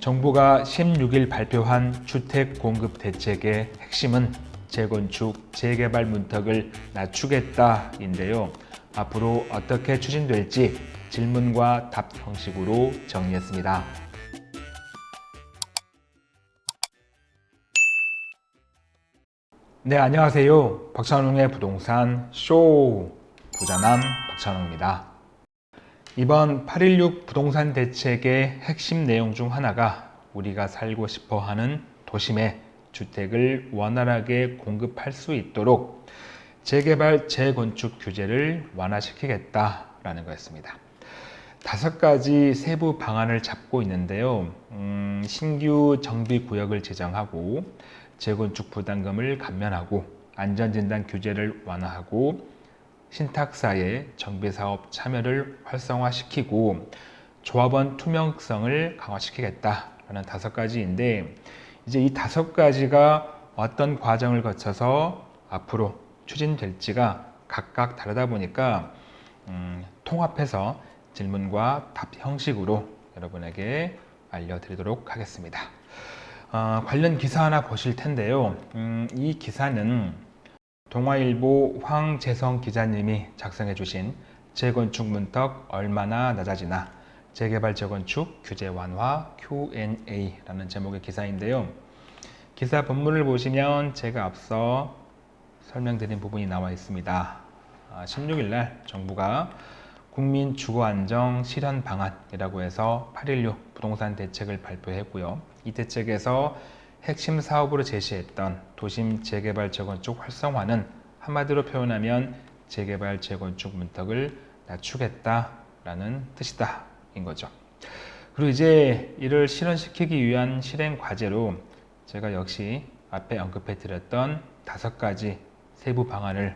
정부가 16일 발표한 주택 공급 대책의 핵심은 재건축, 재개발 문턱을 낮추겠다인데요. 앞으로 어떻게 추진될지 질문과 답 형식으로 정리했습니다. 네, 안녕하세요. 박찬웅의 부동산 쇼 부자남 박찬웅입니다. 이번 8.16 부동산 대책의 핵심 내용 중 하나가 우리가 살고 싶어 하는 도심에 주택을 원활하게 공급할 수 있도록 재개발, 재건축 규제를 완화시키겠다라는 거였습니다. 다섯 가지 세부 방안을 잡고 있는데요. 음, 신규 정비구역을 제정하고 재건축 부담금을 감면하고 안전진단 규제를 완화하고 신탁사의 정비사업 참여를 활성화시키고 조합원 투명성을 강화시키겠다라는 다섯 가지인데 이제 이 다섯 가지가 어떤 과정을 거쳐서 앞으로 추진될지가 각각 다르다 보니까 음, 통합해서 질문과 답 형식으로 여러분에게 알려드리도록 하겠습니다. 어, 관련 기사 하나 보실 텐데요. 음, 이 기사는 동아일보 황재성 기자님이 작성해 주신 재건축 문턱 얼마나 낮아지나 재개발 재건축 규제 완화 Q&A라는 제목의 기사인데요. 기사 본문을 보시면 제가 앞서 설명드린 부분이 나와 있습니다. 16일 아, 날 정부가 국민 주거 안정 실현 방안이라고 해서 8.16 부동산 대책을 발표했고요. 이 대책에서 핵심 사업으로 제시했던 도심 재개발 재건축 활성화는 한마디로 표현하면 재개발 재건축 문턱을 낮추겠다라는 뜻이다 인 거죠. 그리고 이제 이를 실현시키기 위한 실행 과제로 제가 역시 앞에 언급해 드렸던 다섯 가지 세부 방안을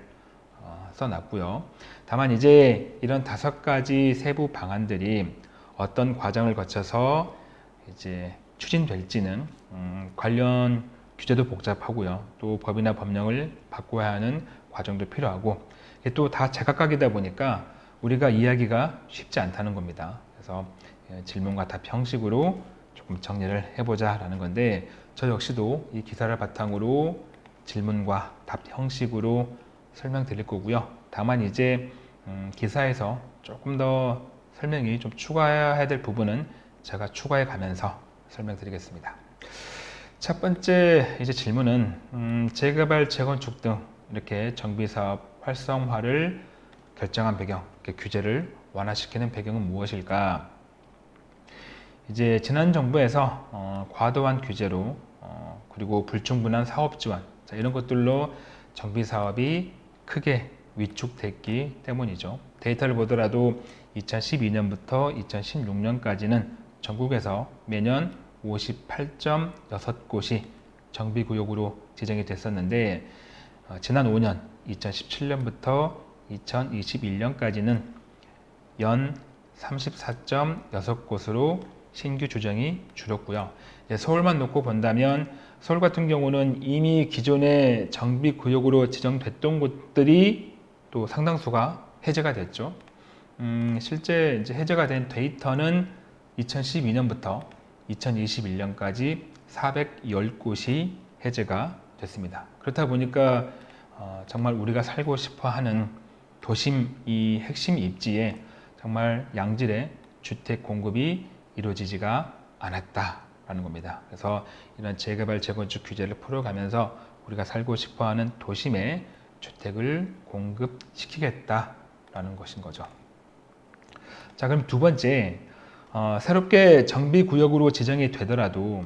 어, 써놨고요. 다만 이제 이런 다섯 가지 세부 방안들이 어떤 과정을 거쳐서 이제 추진될지는 음, 관련 규제도 복잡하고요. 또 법이나 법령을 바꿔야 하는 과정도 필요하고 또다 제각각이다 보니까 우리가 이야기가 쉽지 않다는 겁니다. 그래서 예, 질문과 답 형식으로 조금 정리를 해보자 라는 건데 저 역시도 이 기사를 바탕으로 질문과 답 형식으로 설명드릴 거고요. 다만 이제 음, 기사에서 조금 더 설명이 좀 추가해야 될 부분은 제가 추가해 가면서 설명드리겠습니다. 첫 번째 이제 질문은 음, 재개발, 재건축 등 이렇게 정비사업 활성화를 결정한 배경, 규제를 완화시키는 배경은 무엇일까? 이제 지난 정부에서 어, 과도한 규제로 어, 그리고 불충분한 사업 지원 자, 이런 것들로 정비 사업이 크게 위축됐기 때문이죠. 데이터를 보더라도 2012년부터 2016년까지는 전국에서 매년 58.6곳이 정비구역으로 지정이 됐었는데 어, 지난 5년 2017년부터 2021년까지는 연 34.6곳으로 신규 조정이 줄었고요. 서울만 놓고 본다면 서울 같은 경우는 이미 기존의 정비구역으로 지정됐던 곳들이 또 상당수가 해제가 됐죠. 음, 실제 이제 해제가 된 데이터는 2012년부터 2021년까지 410곳이 해제가 됐습니다. 그렇다 보니까 어, 정말 우리가 살고 싶어 하는 도심 이 핵심 입지에 정말 양질의 주택 공급이 이루어지지가 않았다라는 겁니다. 그래서 이런 재개발 재건축 규제를 풀어가면서 우리가 살고 싶어하는 도심에 주택을 공급시키겠다라는 것인 거죠. 자 그럼 두 번째 어, 새롭게 정비구역으로 지정이 되더라도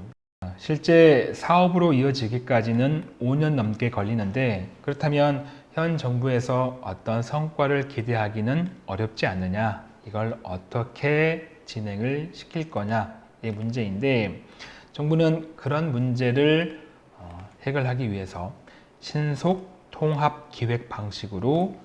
실제 사업으로 이어지기까지는 5년 넘게 걸리는데 그렇다면 현 정부에서 어떤 성과를 기대하기는 어렵지 않느냐 이걸 어떻게 진행을 시킬 거냐의 문제인데 정부는 그런 문제를 어, 해결하기 위해서 신속 통합 기획 방식으로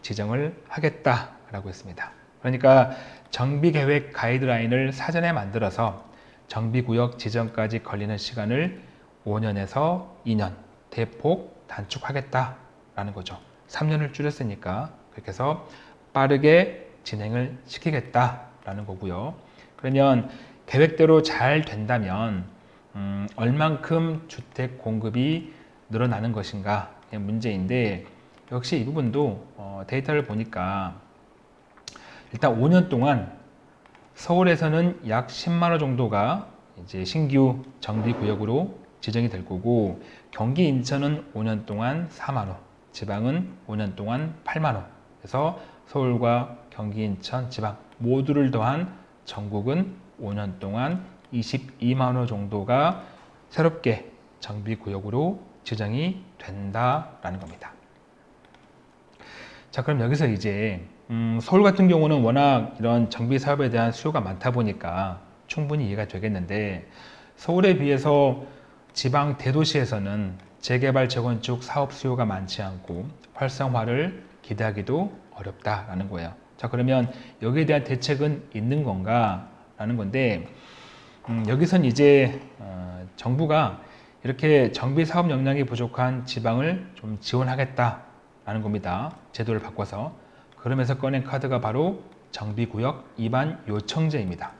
지정을 하겠다라고 했습니다. 그러니까 정비계획 가이드라인을 사전에 만들어서 정비구역 지정까지 걸리는 시간을 5년에서 2년 대폭 단축하겠다라는 거죠. 3년을 줄였으니까 그렇게 해서 빠르게 진행을 시키겠다라는 거고요. 그러면 계획대로 잘 된다면 음, 얼만큼 주택 공급이 늘어나는 것인가 문제인데 역시 이 부분도 어, 데이터를 보니까 일단 5년 동안 서울에서는 약 10만 호 정도가 이제 신규 정비 구역으로 지정이 될 거고 경기 인천은 5년 동안 4만 호, 지방은 5년 동안 8만 호. 그래서 서울과 경기 인천, 지방 모두를 더한 전국은 5년 동안 22만 호 정도가 새롭게 정비 구역으로 지정이 된다라는 겁니다. 자, 그럼 여기서 이제 음, 서울 같은 경우는 워낙 이런 정비 사업에 대한 수요가 많다 보니까 충분히 이해가 되겠는데 서울에 비해서 지방 대도시에서는 재개발 재건축 사업 수요가 많지 않고 활성화를 기대하기도 어렵다라는 거예요. 자 그러면 여기에 대한 대책은 있는 건가? 라는 건데 음, 여기선 이제 어, 정부가 이렇게 정비 사업 역량이 부족한 지방을 좀 지원하겠다라는 겁니다. 제도를 바꿔서 그러면서 꺼낸 카드가 바로 정비구역 입안 요청제입니다.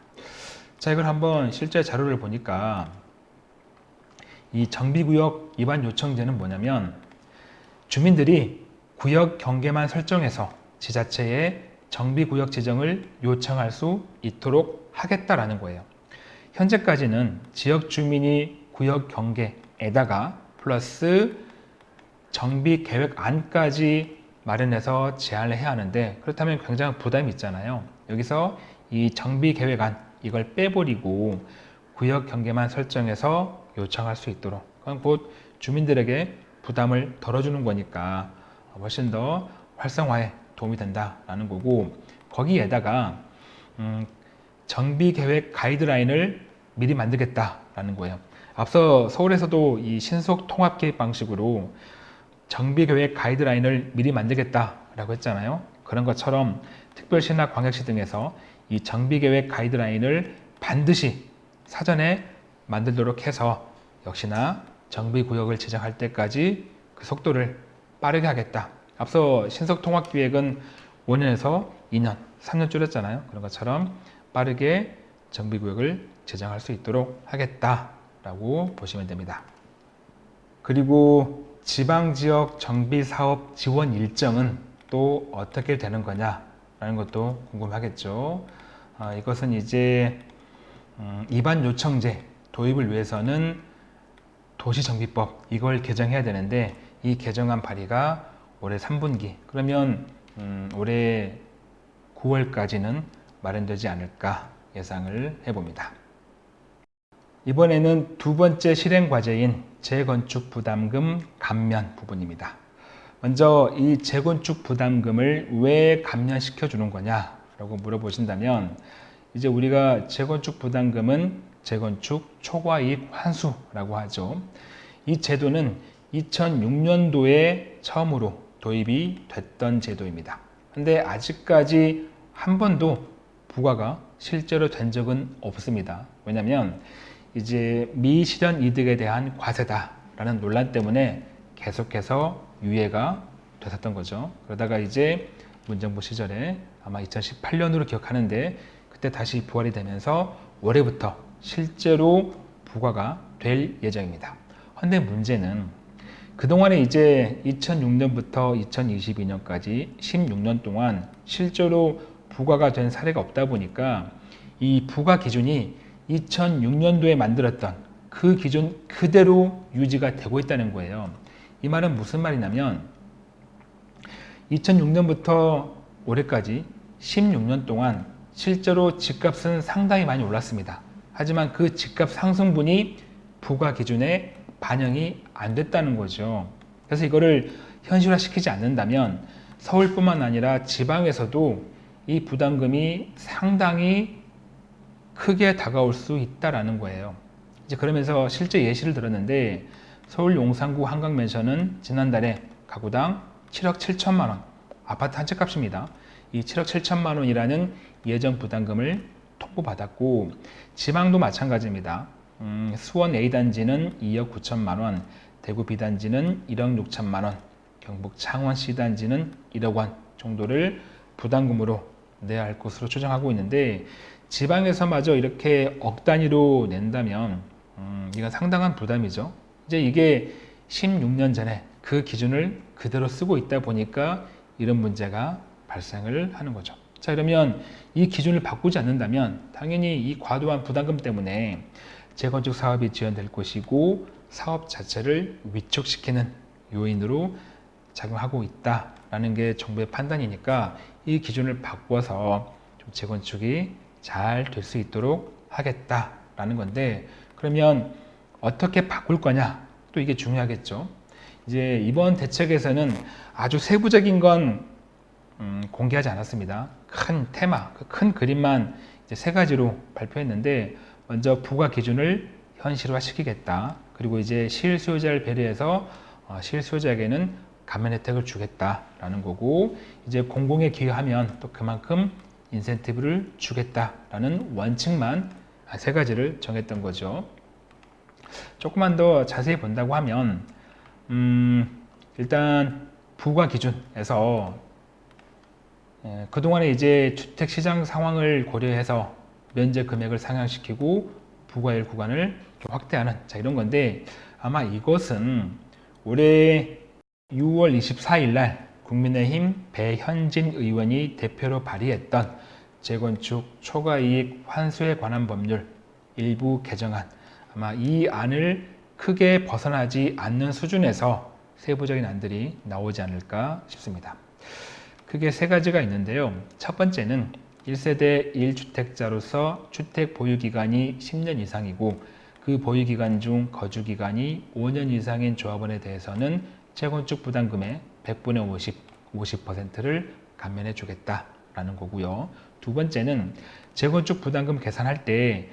자 이걸 한번 실제 자료를 보니까 이 정비구역 입안 요청제는 뭐냐면 주민들이 구역 경계만 설정해서 지자체에 정비구역 지정을 요청할 수 있도록 하겠다라는 거예요. 현재까지는 지역 주민이 구역 경계에다가 플러스 정비 계획 안까지 마련해서 제안을 해야 하는데 그렇다면 굉장히 부담이 있잖아요. 여기서 이 정비 계획안 이걸 빼버리고 구역 경계만 설정해서 요청할 수 있도록 그건 곧 주민들에게 부담을 덜어주는 거니까 훨씬 더 활성화에 도움이 된다라는 거고 거기에다가 음, 정비 계획 가이드라인을 미리 만들겠다라는 거예요. 앞서 서울에서도 이 신속 통합 계획 방식으로 정비 계획 가이드라인을 미리 만들겠다라고 했잖아요. 그런 것처럼 특별시나 광역시 등에서 이 정비 계획 가이드라인을 반드시 사전에 만들도록 해서 역시나 정비 구역을 지정할 때까지 그 속도를 빠르게 하겠다. 앞서 신속 통합 기획은 5년에서 2년, 3년 줄였잖아요. 그런 것처럼 빠르게 정비 구역을 지정할 수 있도록 하겠다라고 보시면 됩니다. 그리고 지방지역 정비사업 지원 일정은 또 어떻게 되는 거냐 라는 것도 궁금하겠죠. 아, 이것은 이제 음, 입안 요청제 도입을 위해서는 도시정비법 이걸 개정해야 되는데 이 개정안 발의가 올해 3분기 그러면 음, 올해 9월까지는 마련되지 않을까 예상을 해봅니다. 이번에는 두 번째 실행 과제인 재건축 부담금 감면 부분입니다. 먼저 이 재건축 부담금을 왜 감면시켜 주는 거냐 라고 물어보신다면 이제 우리가 재건축 부담금은 재건축 초과이익 환수라고 하죠. 이 제도는 2006년도에 처음으로 도입이 됐던 제도입니다. 근데 아직까지 한 번도 부과가 실제로 된 적은 없습니다. 왜냐하면 이제 미실현 이득에 대한 과세다라는 논란 때문에 계속해서 유예가 됐었던 거죠. 그러다가 이제 문정부 시절에 아마 2018년으로 기억하는데 그때 다시 부활이 되면서 올해부터 실제로 부과가 될 예정입니다. 근데 문제는 그동안에 이제 2006년부터 2022년까지 16년 동안 실제로 부과가 된 사례가 없다 보니까 이 부과 기준이 2006년도에 만들었던 그 기준 그대로 유지가 되고 있다는 거예요. 이 말은 무슨 말이냐면 2006년부터 올해까지 16년 동안 실제로 집값은 상당히 많이 올랐습니다. 하지만 그 집값 상승분이 부과 기준에 반영이 안 됐다는 거죠. 그래서 이거를 현실화시키지 않는다면 서울뿐만 아니라 지방에서도 이 부담금이 상당히 크게 다가올 수 있다라는 거예요. 이제 그러면서 실제 예시를 들었는데 서울 용산구 한강맨션은 지난달에 가구당 7억 7천만 원 아파트 한 채 값입니다. 이 7억 7천만 원이라는 예정 부담금을 통보받았고 지방도 마찬가지입니다. 음, 수원 A단지는 2억 9천만 원, 대구 B단지는 1억 6천만 원, 경북 창원 C단지는 1억 원 정도를 부담금으로 내야 할 것으로 추정하고 있는데 지방에서마저 이렇게 억 단위로 낸다면 음, 이건 상당한 부담이죠. 이제 이게 16년 전에 그 기준을 그대로 쓰고 있다 보니까 이런 문제가 발생을 하는 거죠. 자 그러면 이 기준을 바꾸지 않는다면 당연히 이 과도한 부담금 때문에 재건축 사업이 지연될 것이고 사업 자체를 위축시키는 요인으로 작용하고 있다 라는 게 정부의 판단이니까 이 기준을 바꿔서 좀 재건축이 잘 될 수 있도록 하겠다라는 건데 그러면 어떻게 바꿀 거냐 또 이게 중요하겠죠. 이제 이번 대책에서는 아주 세부적인 건 음, 공개하지 않았습니다. 큰 테마, 그큰 그림만 이제 세 가지로 발표했는데 먼저 부과 기준을 현실화시키겠다. 그리고 이제 실수요자를 배려해서 어, 실수요자에게는 감면 혜택을 주겠다라는 거고 이제 공공에 기여하면 또 그만큼 인센티브를 주겠다라는 원칙만 세 가지를 정했던 거죠. 조금만 더 자세히 본다고 하면 음, 일단 부과 기준에서 예, 그동안에 이제 주택 시장 상황을 고려해서 면제 금액을 상향시키고 부과일 구간을 좀 확대하는 자 이런 건데 아마 이것은 올해 6월 24일 날 국민의힘 배현진 의원이 대표로 발의했던 재건축 초과이익 환수에 관한 법률 일부 개정안 아마 이 안을 크게 벗어나지 않는 수준에서 세부적인 안들이 나오지 않을까 싶습니다. 크게 세 가지가 있는데요. 첫 번째는 1세대 1주택자로서 주택 보유기간이 10년 이상이고 그 보유기간 중 거주기간이 5년 이상인 조합원에 대해서는 재건축 부담금의 100분의 50, 50%를 감면해 주겠다라는 거고요. 두 번째는 재건축 부담금 계산할 때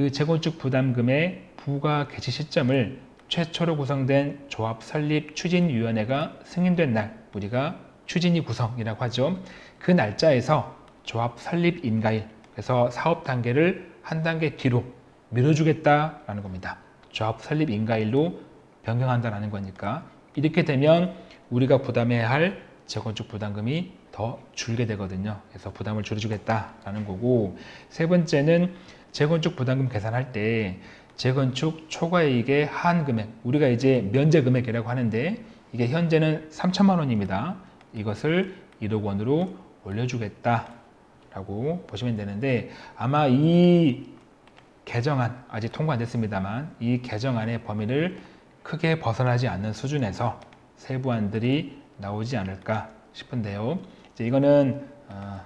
그 재건축 부담금의 부과 개시 시점을 최초로 구성된 조합 설립 추진위원회가 승인된 날 우리가 추진위 구성이라고 하죠. 그 날짜에서 조합 설립 인가일 그래서 사업 단계를 한 단계 뒤로 밀어주겠다라는 겁니다. 조합 설립 인가일로 변경한다는 거니까 이렇게 되면 우리가 부담해야 할 재건축 부담금이 더 줄게 되거든요. 그래서 부담을 줄여주겠다라는 거고 세 번째는 재건축 부담금 계산할 때 재건축 초과이익의 한 금액 우리가 이제 면제 금액이라고 하는데 이게 현재는 3천만 원입니다. 이것을 1억 원으로 올려주겠다라고 보시면 되는데 아마 이 개정안 아직 통과 안 됐습니다만 이 개정안의 범위를 크게 벗어나지 않는 수준에서 세부안들이 나오지 않을까 싶은데요. 이제 이거는 어,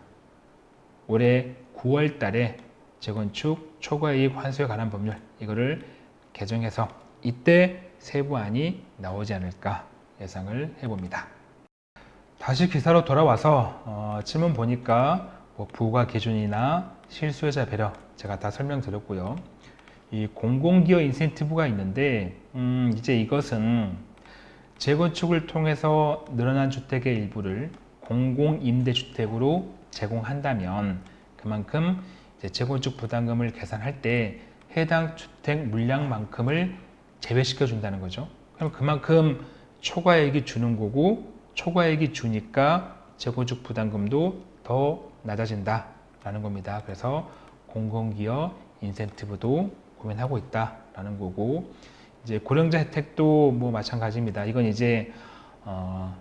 올해 9월 달에 재건축 초과이익 환수에 관한 법률 이거를 개정해서 이때 세부안이 나오지 않을까 예상을 해봅니다. 다시 기사로 돌아와서 어, 질문 보니까 뭐 부과 기준이나 실수요자 배려 제가 다 설명드렸고요. 이 공공기여 인센티브가 있는데 음, 이제 이것은 재건축을 통해서 늘어난 주택의 일부를 공공임대주택으로 제공한다면 그만큼 재건축 부담금을 계산할 때 해당 주택 물량만큼을 제외시켜 준다는 거죠. 그럼 그만큼 초과액이 주는 거고 초과액이 주니까 재건축 부담금도 더 낮아진다 라는 겁니다. 그래서 공공기여 인센티브도 고민하고 있다 라는 거고 이제 고령자 혜택도 뭐 마찬가지입니다. 이건 이제 어,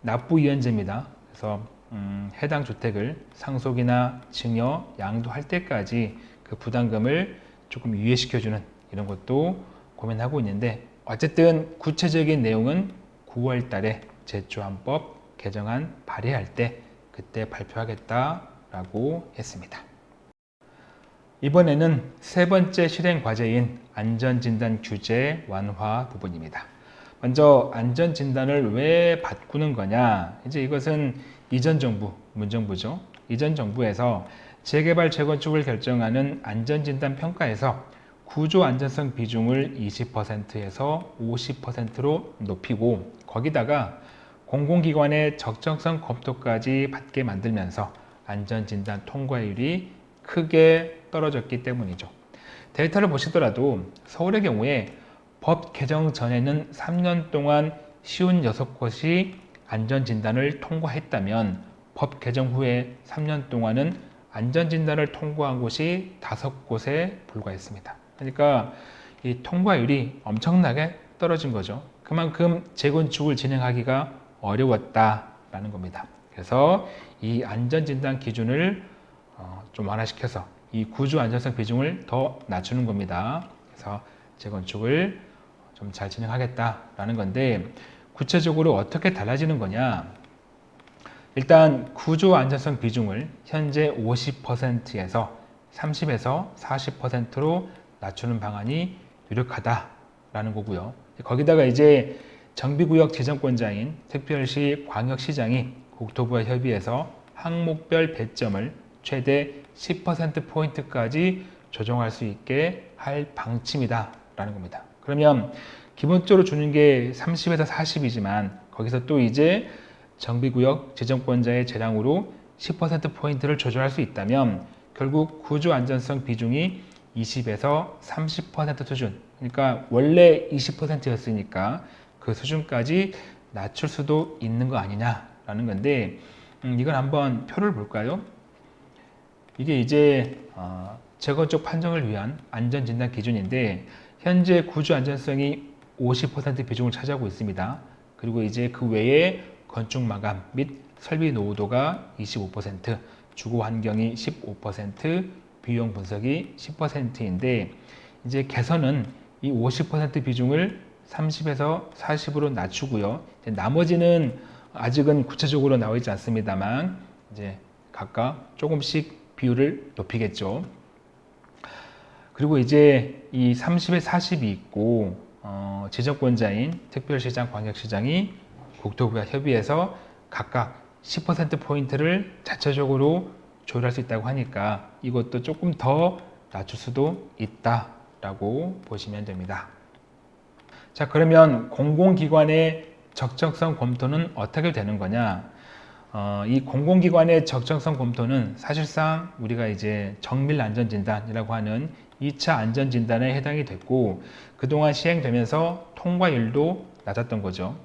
납부 이연제입니다. 그래서 음, 해당 주택을 상속이나 증여, 양도할 때까지 그 부담금을 조금 유예시켜주는 이런 것도 고민하고 있는데 어쨌든 구체적인 내용은 9월 달에 제조안법 개정안 발의할 때 그때 발표하겠다라고 했습니다. 이번에는 세 번째 실행 과제인 안전진단 규제 완화 부분입니다. 먼저 안전진단을 왜 바꾸는 거냐 이제 이것은 이전 정부, 문정부죠. 이전 정부에서 재개발 재건축을 결정하는 안전진단 평가에서 구조 안전성 비중을 20%에서 50%로 높이고 거기다가 공공기관의 적정성 검토까지 받게 만들면서 안전진단 통과율이 크게 떨어졌기 때문이죠. 데이터를 보시더라도 서울의 경우에 법 개정 전에는 3년 동안 쉬운 6곳이 안전진단을 통과했다면 법 개정 후에 3년 동안은 안전진단을 통과한 곳이 다섯 곳에 불과했습니다. 그러니까 이 통과율이 엄청나게 떨어진 거죠. 그만큼 재건축을 진행하기가 어려웠다라는 겁니다. 그래서 이 안전진단 기준을 어, 좀 완화시켜서 이 구조 안전성 비중을 더 낮추는 겁니다. 그래서 재건축을 좀 잘 진행하겠다라는 건데 구체적으로 어떻게 달라지는 거냐? 일단 구조 안전성 비중을 현재 50%에서 30에서 40%로 낮추는 방안이 유력하다라는 거고요. 거기다가 이제 정비구역 지정권자인 특별시 광역시장이 국토부와 협의해서 항목별 배점을 최대 10%포인트까지 조정할 수 있게 할 방침이다 라는 겁니다. 그러면 기본적으로 주는 게 30에서 40이지만 거기서 또 이제 정비구역 지정권자의 재량으로 10%포인트를 조절할 수 있다면 결국 구조 안전성 비중이 20에서 30% 수준 그러니까 원래 20%였으니까 그 수준까지 낮출 수도 있는 거 아니냐라는 건데 음, 이건 한번 표를 볼까요? 이게 이제 어, 재건축 판정을 위한 안전진단 기준인데 현재 구조 안전성이 50% 비중을 차지하고 있습니다. 그리고 이제 그 외에 건축 마감 및 설비 노후도가 25%, 주거 환경이 15%, 비용 분석이 10%인데 이제 개선은 이 50% 비중을 30에서 40으로 낮추고요. 나머지는 아직은 구체적으로 나와 있지 않습니다만 이제 각각 조금씩 비율을 높이겠죠. 그리고 이제 이 30에 40이 있고 어, 지정권자인 특별시장, 광역시장이 국토부와 협의해서 각각 10%포인트를 자체적으로 조율할 수 있다고 하니까 이것도 조금 더 낮출 수도 있다라고 보시면 됩니다. 자 그러면 공공기관의 적정성 검토는 어떻게 되는 거냐 어, 이 공공기관의 적정성 검토는 사실상 우리가 이제 정밀 안전진단이라고 하는 2차 안전진단에 해당이 됐고 그동안 시행되면서 통과율도 낮았던 거죠.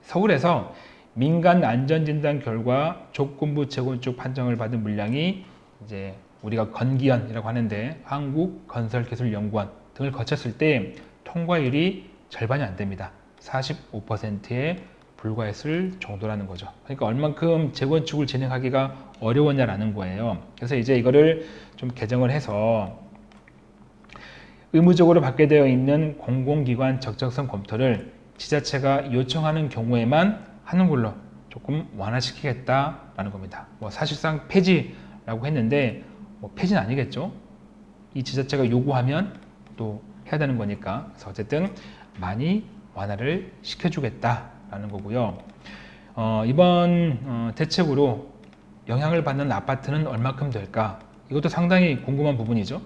서울에서 민간 안전진단 결과 조건부 재건축 판정을 받은 물량이 이제 우리가 건기연이라고 하는데 한국건설기술연구원 등을 거쳤을 때 통과율이 절반이 안 됩니다. 45%에 불과했을 정도라는 거죠. 그러니까 얼만큼 재건축을 진행하기가 어려웠냐라는 거예요. 그래서 이제 이거를 좀 개정을 해서 의무적으로 받게 되어 있는 공공기관 적정성 검토를 지자체가 요청하는 경우에만 하는 걸로 조금 완화시키겠다라는 겁니다. 뭐 사실상 폐지라고 했는데 뭐 폐지는 아니겠죠. 이 지자체가 요구하면 또 해야 되는 거니까 그래서 어쨌든 많이 완화를 시켜주겠다 라는 거고요. 어, 이번 어, 대책으로 영향을 받는 아파트는 얼마큼 될까? 이것도 상당히 궁금한 부분이죠.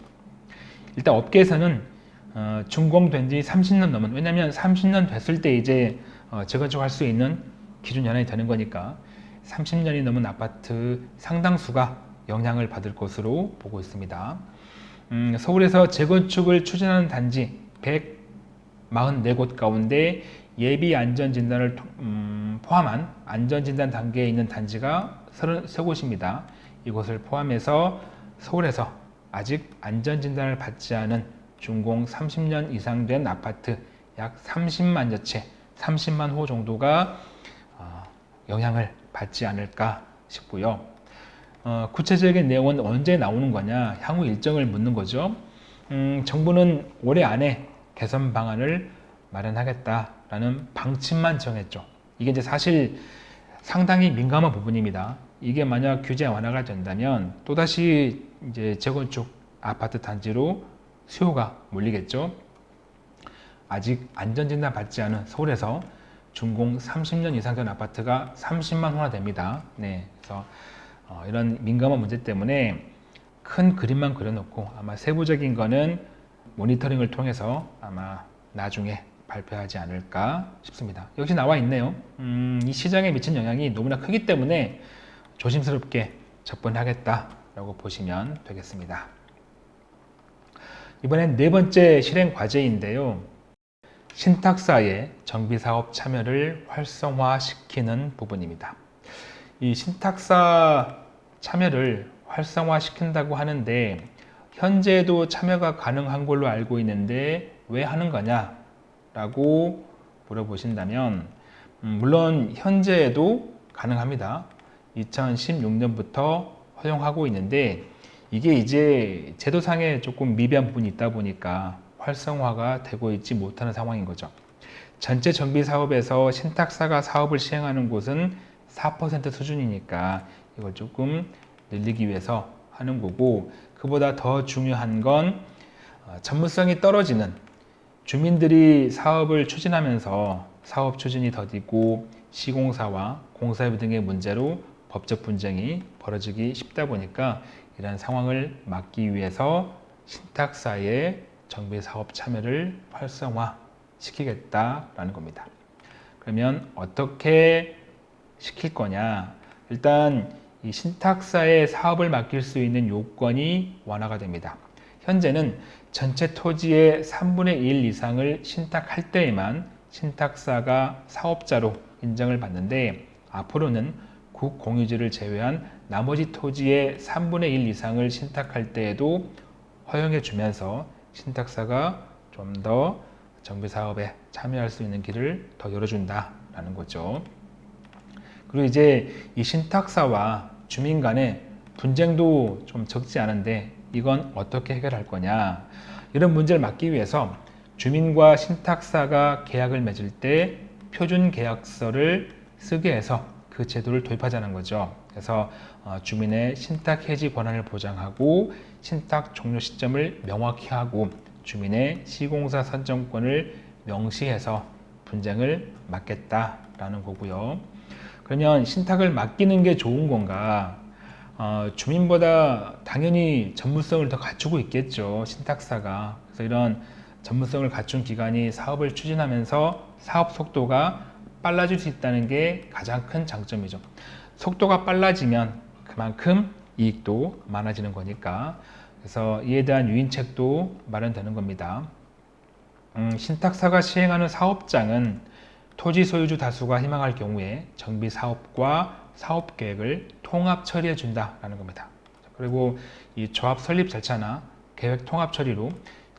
일단 업계에서는 어, 준공된 지 30년 넘은 왜냐하면 30년 됐을 때 이제 어, 재건축할 수 있는 기준 연한이 되는 거니까 30년이 넘은 아파트 상당수가 영향을 받을 것으로 보고 있습니다. 음, 서울에서 재건축을 추진하는 단지 144곳 가운데 예비 안전진단을 음, 포함한 안전진단 단계에 있는 단지가 33곳입니다. 이곳을 포함해서 서울에서 아직 안전진단을 받지 않은 준공 30년 이상 된 아파트 약 30만 여 채, 30만 호 정도가 어, 영향을 받지 않을까 싶고요. 어, 구체적인 내용은 언제 나오는 거냐 향후 일정을 묻는 거죠. 음, 정부는 올해 안에 개선 방안을 마련하겠다라는 방침만 정했죠. 이게 이제 사실 상당히 민감한 부분입니다. 이게 만약 규제 완화가 된다면 또다시 이제 재건축 아파트 단지로 수요가 몰리겠죠. 아직 안전진단 받지 않은 서울에서 준공 30년 이상 된 아파트가 30만 호나 됩니다. 네, 그래서 어, 이런 민감한 문제 때문에 큰 그림만 그려놓고 아마 세부적인 거는 모니터링을 통해서 아마 나중에 발표하지 않을까 싶습니다. 역시 나와 있네요. 음, 이 시장에 미친 영향이 너무나 크기 때문에 조심스럽게 접근하겠다라고 보시면 되겠습니다. 이번엔 네 번째 실행 과제인데요. 신탁사의 정비사업 참여를 활성화시키는 부분입니다. 이 신탁사 참여를 활성화시킨다고 하는데 현재도 참여가 가능한 걸로 알고 있는데 왜 하는 거냐 라고 물어보신다면 음, 물론 현재에도 가능합니다. 2016년부터 허용하고 있는데 이게 이제 제도상에 조금 미비한 부분이 있다 보니까 활성화가 되고 있지 못하는 상황인 거죠. 전체 정비 사업에서 신탁사가 사업을 시행하는 곳은 4% 수준이니까 이걸 조금 늘리기 위해서 하는 거고 그보다 더 중요한 건 어, 전문성이 떨어지는 주민들이 사업을 추진하면서 사업 추진이 더디고 시공사와 공사비 등의 문제로 법적 분쟁이 벌어지기 쉽다 보니까 이러한 상황을 막기 위해서 신탁사의 정비 사업 참여를 활성화 시키겠다라는 겁니다. 그러면 어떻게 시킬 거냐? 일단 이 신탁사의 사업을 맡길 수 있는 요건이 완화가 됩니다. 현재는 전체 토지의 3분의 1 이상을 신탁할 때에만 신탁사가 사업자로 인정을 받는데 앞으로는 국공유지를 제외한 나머지 토지의 3분의 1 이상을 신탁할 때에도 허용해 주면서 신탁사가 좀 더 정비 사업에 참여할 수 있는 길을 더 열어준다라는 거죠. 그리고 이제 이 신탁사와 주민 간의 분쟁도 좀 적지 않은데 이건 어떻게 해결할 거냐 이런 문제를 막기 위해서 주민과 신탁사가 계약을 맺을 때 표준 계약서를 쓰게 해서 그 제도를 도입하자는 거죠. 그래서 어, 주민의 신탁 해지 권한을 보장하고 신탁 종료 시점을 명확히 하고 주민의 시공사 선정권을 명시해서 분쟁을 막겠다라는 거고요. 그러면 신탁을 맡기는 게 좋은 건가? 어, 주민보다 당연히 전문성을 더 갖추고 있겠죠. 신탁사가. 그래서 이런 전문성을 갖춘 기관이 사업을 추진하면서 사업 속도가 빨라질 수 있다는 게 가장 큰 장점이죠. 속도가 빨라지면 그만큼 이익도 많아지는 거니까 그래서 이에 대한 유인책도 마련되는 겁니다. 음, 신탁사가 시행하는 사업장은 토지 소유주 다수가 희망할 경우에 정비 사업과 사업 계획을 통합 처리해 준다라는 겁니다. 그리고 이 조합 설립 절차나 계획 통합 처리로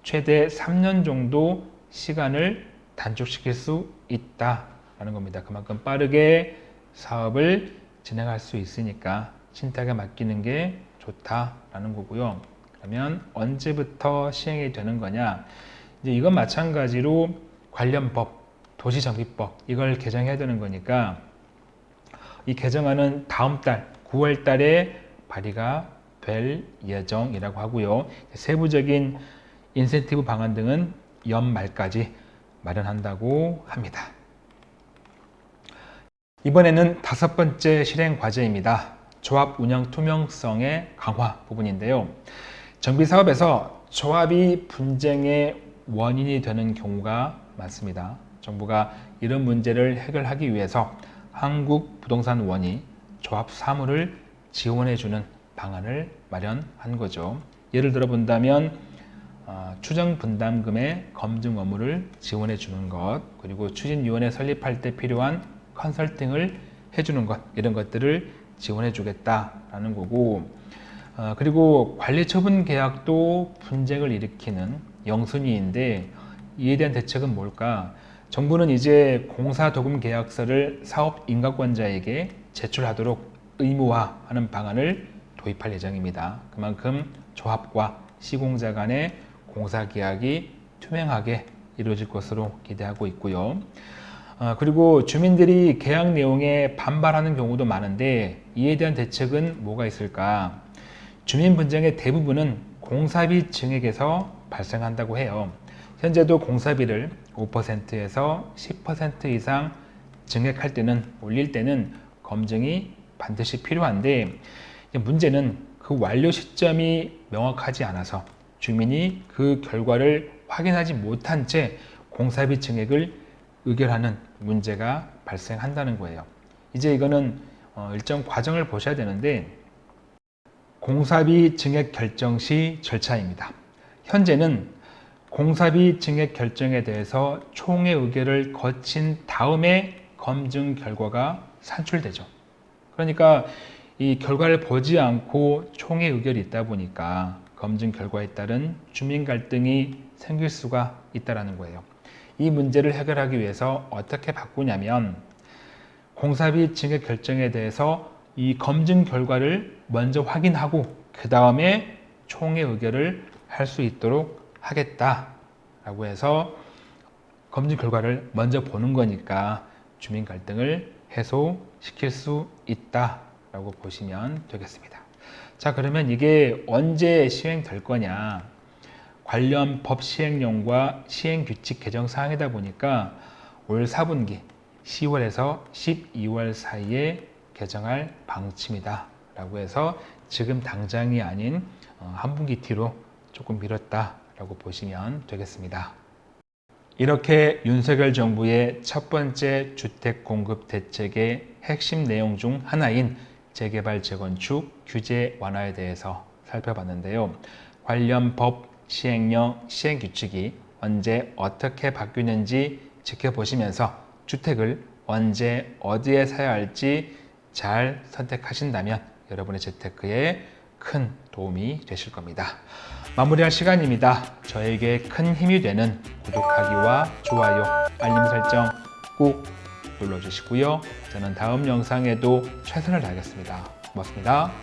최대 3년 정도 시간을 단축시킬 수 있다라는 겁니다. 그만큼 빠르게 사업을 진행할 수 있으니까 신탁에 맡기는 게 좋다라는 거고요. 그러면 언제부터 시행이 되는 거냐? 이제 이건 마찬가지로 관련 법, 도시정비법 이걸 개정해야 되는 거니까 이 개정안은 다음 달 9월 달에 발의가 될 예정이라고 하고요. 세부적인 인센티브 방안 등은 연말까지 마련한다고 합니다. 이번에는 다섯 번째 실행 과제입니다. 조합 운영 투명성의 강화 부분인데요. 정비 사업에서 조합이 분쟁의 원인이 되는 경우가 많습니다. 정부가 이런 문제를 해결하기 위해서 한국부동산원이 조합 사무를 지원해주는 방안을 마련한 거죠. 예를 들어 본다면 어, 추정 분담금의 검증 업무를 지원해 주는 것 그리고 추진위원회 설립할 때 필요한 컨설팅을 해주는 것 이런 것들을 지원해 주겠다라는 거고 어, 그리고 관리처분 계약도 분쟁을 일으키는 영순위인데 이에 대한 대책은 뭘까? 정부는 이제 공사도금 계약서를 사업 인가권자에게 제출하도록 의무화하는 방안을 도입할 예정입니다. 그만큼 조합과 시공자 간의 공사 계약이 투명하게 이루어질 것으로 기대하고 있고요. 어, 그리고 주민들이 계약 내용에 반발하는 경우도 많은데 이에 대한 대책은 뭐가 있을까? 주민 분쟁의 대부분은 공사비 증액에서 발생한다고 해요. 현재도 공사비를 5%에서 10% 이상 증액할 때는 올릴 때는 검증이 반드시 필요한데 문제는 그 완료 시점이 명확하지 않아서 주민이 그 결과를 확인하지 못한 채 공사비 증액을 의결하는 문제가 발생한다는 거예요. 이제 이거는 어, 일정 과정을 보셔야 되는데 공사비 증액 결정 시 절차입니다. 현재는 공사비 증액 결정에 대해서 총회 의결을 거친 다음에 검증 결과가 산출되죠. 그러니까 이 결과를 보지 않고 총의 의결이 있다 보니까 검증 결과에 따른 주민 갈등이 생길 수가 있다는 거예요. 이 문제를 해결하기 위해서 어떻게 바꾸냐면 공사비 증액 결정에 대해서 이 검증 결과를 먼저 확인하고 그 다음에 총의 의결을 할 수 있도록 하겠다라고 해서 검증 결과를 먼저 보는 거니까 주민 갈등을 해소시킬 수 있다라고 보시면 되겠습니다. 자 그러면 이게 언제 시행될 거냐 관련 법 시행령과 시행규칙 개정 사항이다 보니까 올 4분기 10월에서 12월 사이에 개정할 방침이다 라고 해서 지금 당장이 아닌 어, 한 분기 뒤로 조금 미뤘다 라고 보시면 되겠습니다. 이렇게 윤석열 정부의 첫 번째 주택 공급 대책의 핵심 내용 중 하나인 재개발 재건축 규제 완화에 대해서 살펴봤는데요. 관련 법 시행령 시행규칙이 언제 어떻게 바뀌는지 지켜보시면서 주택을 언제 어디에 사야 할지 잘 선택하신다면 여러분의 재테크에 큰 도움이 되실 겁니다. 마무리할 시간입니다. 저에게 큰 힘이 되는 구독하기와 좋아요, 알림 설정 꼭 눌러주시고요. 저는 다음 영상에도 최선을 다하겠습니다. 고맙습니다.